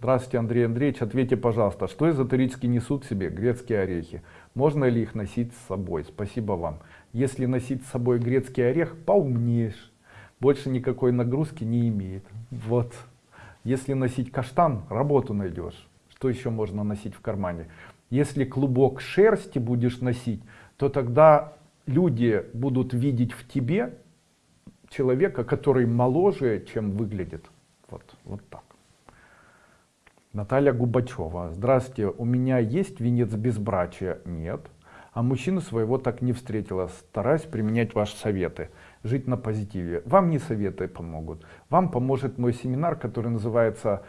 Здравствуйте, Андрей Андреевич. Ответьте, пожалуйста, что эзотерически несут себе грецкие орехи? Можно ли их носить с собой? Спасибо вам. Если носить с собой грецкий орех, поумнеешь. Больше никакой нагрузки не имеет. Вот. Если носить каштан, работу найдешь. Что еще можно носить в кармане? Если клубок шерсти будешь носить, то тогда люди будут видеть в тебе человека, который моложе, чем выглядит. Вот, вот так. Наталья Губачева. Здравствуйте, у меня есть венец безбрачия? Нет. А мужчину своего так не встретила. Стараюсь применять ваши советы. Жить на позитиве. Вам не советы помогут. Вам поможет мой семинар, который называется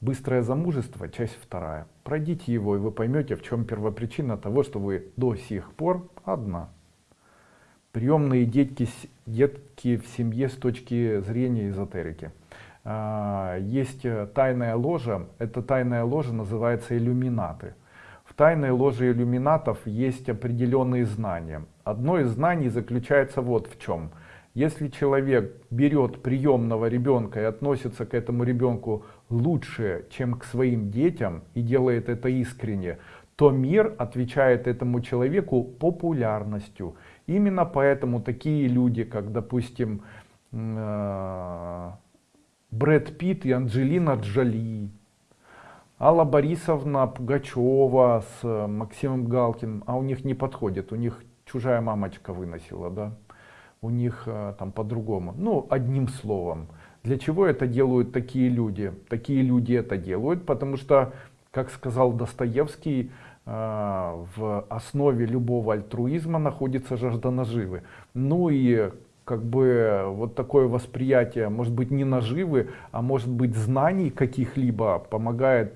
«Быстрое замужество. Часть вторая». Пройдите его, и вы поймете, в чем первопричина того, что вы до сих пор одна. Приемные детки, детки в семье с точки зрения эзотерики. А, есть э, тайная ложа, эта тайная ложа называется иллюминаты. В тайной ложе иллюминатов есть определенные знания. Одно из знаний заключается вот в чем. Если человек берет приемного ребенка и относится к этому ребенку лучше, чем к своим детям, и делает это искренне, то мир отвечает этому человеку популярностью. Именно поэтому такие люди, как, допустим, э, Брэд Питт и Анджелина Джоли, Алла Борисовна Пугачева с э, Максимом Галкиным, а у них не подходит, у них чужая мамочка выносила, да, у них э, там по-другому, ну, одним словом. Для чего это делают такие люди? Такие люди это делают, потому что, как сказал Достоевский, э, в основе любого альтруизма находится жажда наживы. Ну и как бы вот такое восприятие, может быть не наживы, а может быть знаний каких-либо помогает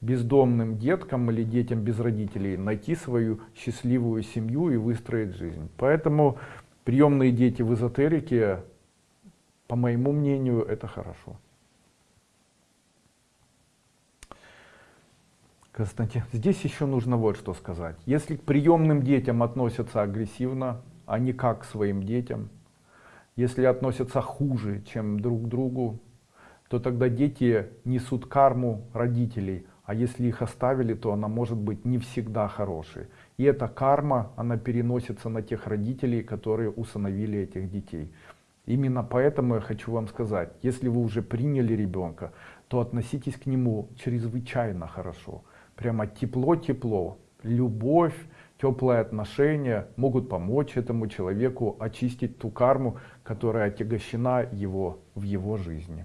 бездомным деткам или детям без родителей найти свою счастливую семью и выстроить жизнь. Поэтому приемные дети в эзотерике, по моему мнению, это хорошо. Константин, здесь еще нужно вот что сказать. Если к приемным детям относятся агрессивно, а не как к своим детям, если относятся хуже, чем друг к другу, то тогда дети несут карму родителей, а если их оставили, то она может быть не всегда хорошей. И эта карма, она переносится на тех родителей, которые усыновили этих детей. Именно поэтому я хочу вам сказать, если вы уже приняли ребенка, то относитесь к нему чрезвычайно хорошо. Прямо тепло-тепло, любовь, теплые отношения могут помочь этому человеку очистить ту карму, которая отягощена его в его жизни.